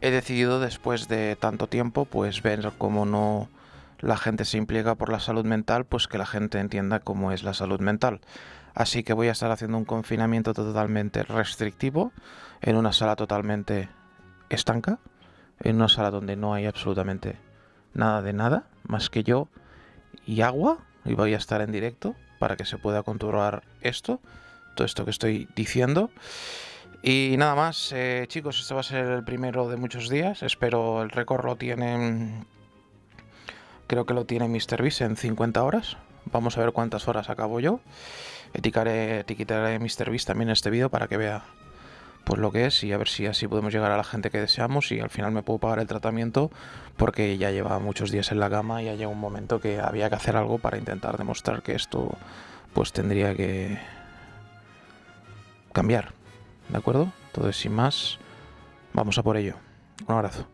he decidido después de tanto tiempo pues ver cómo no la gente se implica por la salud mental, pues que la gente entienda cómo es la salud mental. Así que voy a estar haciendo un confinamiento totalmente restrictivo en una sala totalmente estanca, en una sala donde no hay absolutamente nada de nada, más que yo y agua, y voy a estar en directo para que se pueda controlar esto, todo esto que estoy diciendo. Y nada más, eh, chicos, este va a ser el primero de muchos días. Espero el récord lo tienen. Creo que lo tiene MrBeast en 50 horas. Vamos a ver cuántas horas acabo yo. Etiquetaré, etiquetaré MrBeast también en este vídeo para que vea pues lo que es y a ver si así podemos llegar a la gente que deseamos y al final me puedo pagar el tratamiento porque ya lleva muchos días en la cama y ya llegó un momento que había que hacer algo para intentar demostrar que esto pues tendría que cambiar. ¿De acuerdo? Entonces, sin más, vamos a por ello. Un abrazo.